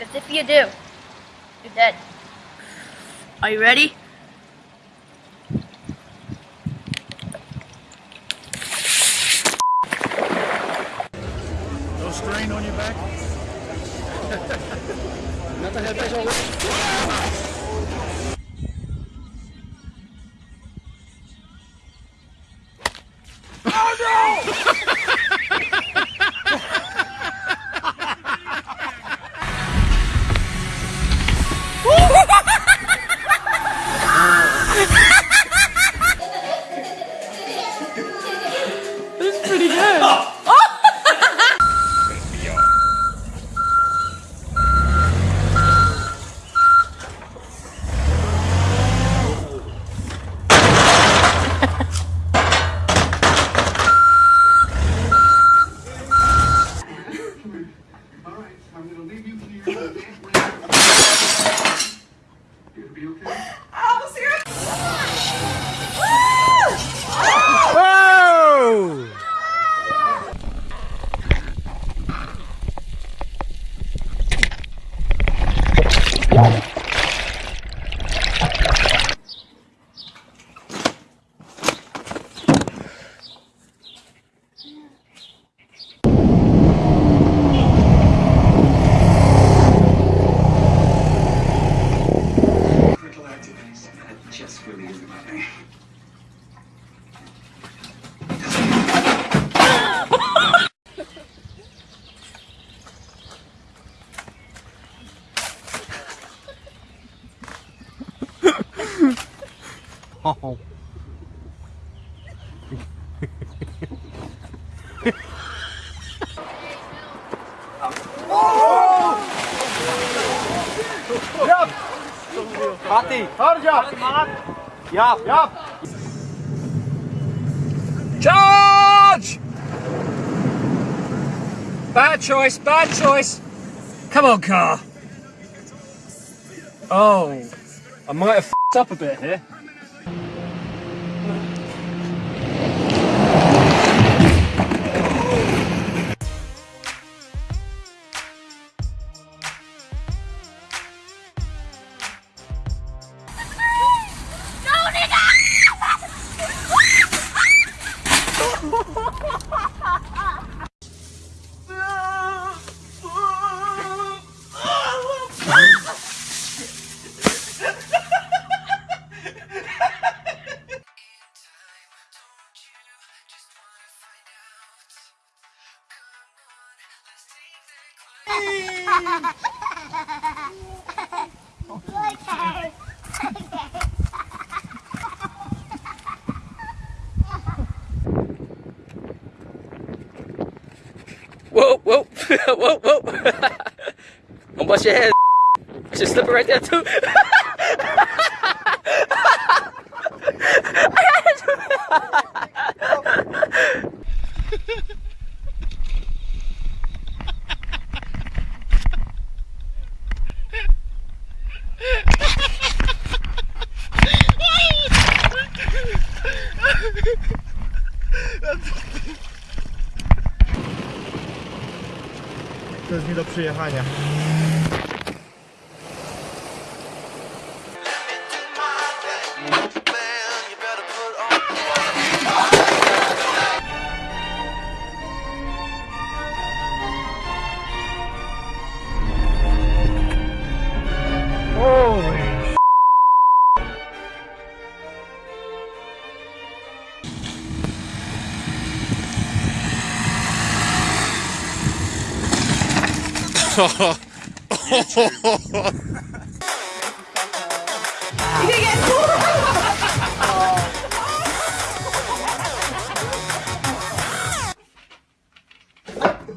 Because if you do, you're dead. Are you ready? Tchau. Fatih, job. Yap, yap. Charge! Bad choice, bad choice. Come on, car. Oh, I might have f***ed up a bit here. Whoa, whoa, whoa, whoa. Don't bust your head. It's just slipper right there, too. To jest nie do przyjechania. you get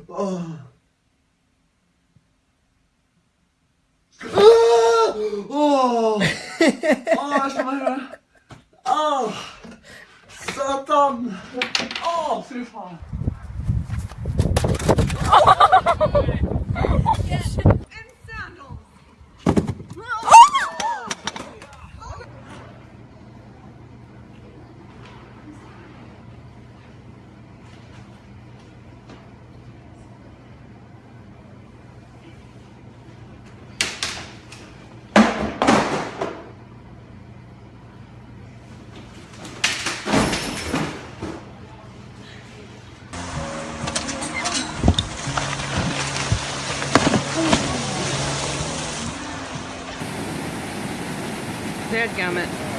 oh. Oh. Oh, jeg slår meg Åh, faen! Dadgummit.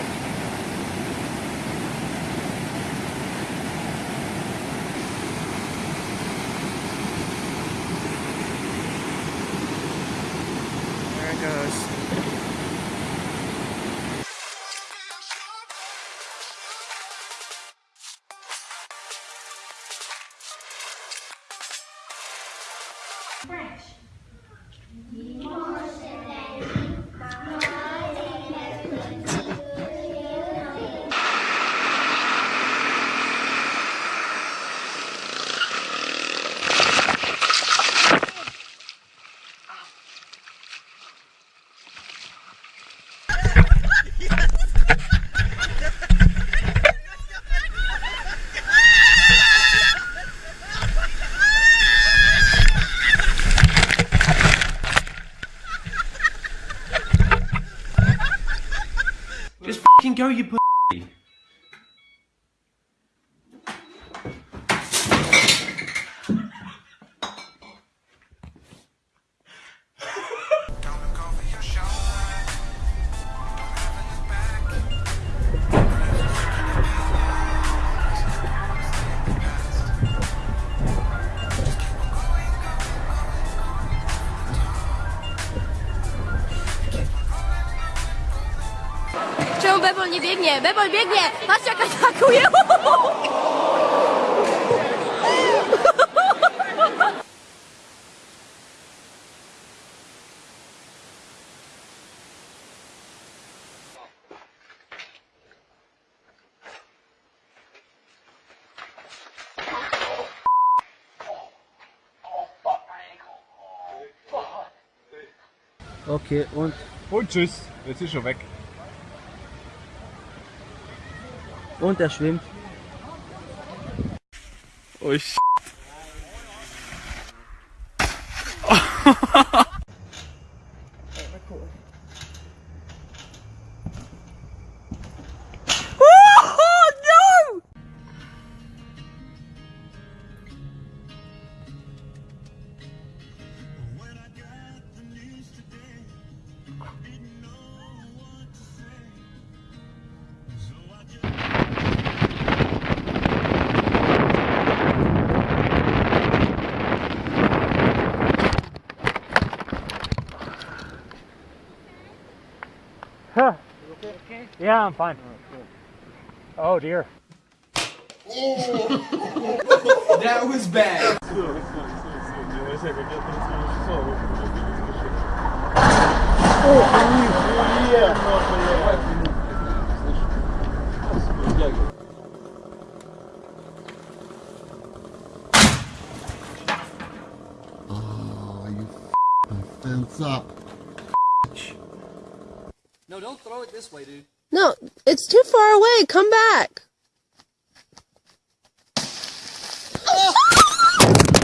Go, you pussy. Nie biegnie? Bebol biegnie! Patrz jak atakuje! Okay, und? Und tschüss. Jetzt ist er weg. Und er schwimmt. Oh, sh Yeah, I'm fine. Oh dear. That was bad. Oh, oh, oh you fence up. No, don't throw it this way, dude. No, it's too far away. Come back.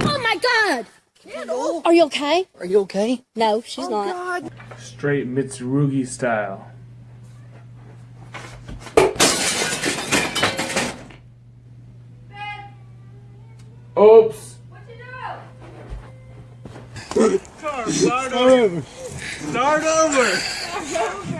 Oh my god! Are you okay? Are you okay? No, she's oh, not. Straight Mitsurugi style. Oops. Start over. Start over. Oh,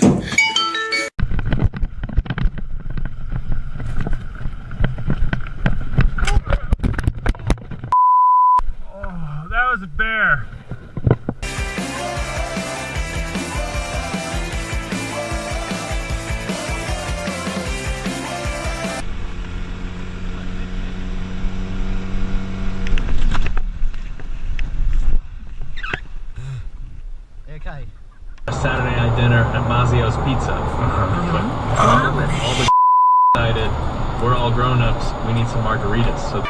margaritas. So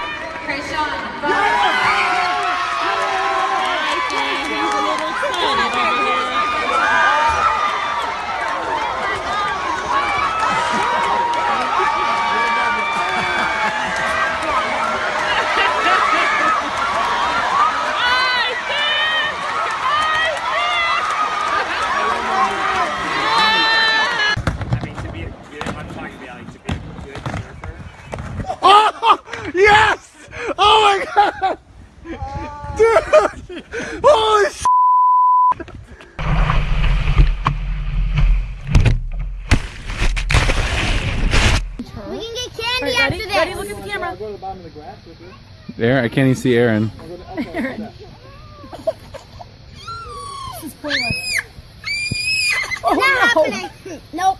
I mean, to be a good, I'm talking about like to be a good surfer. Yes! Oh my god! Dude! Holy sh! We can get candy after this. Ready? Look at the camera. There, I can't even see Aaron. Not happening. Nope.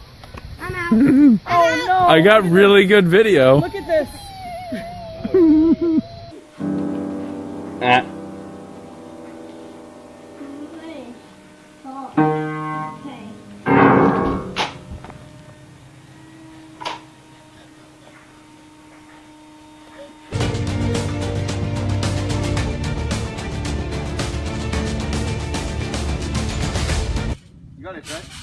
I'm out. Oh no! I got really good video. Look at this. Ah. Got right?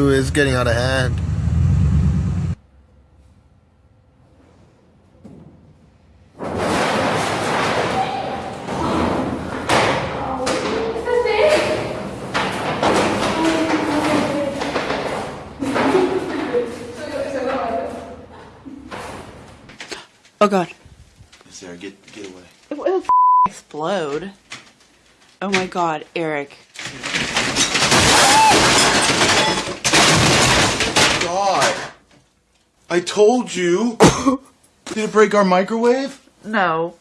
Dude, it's getting out of hand. Oh god. Sarah, get get away. It will explode. Oh my god, Eric. Ah! God! I told you! Did it break our microwave? No.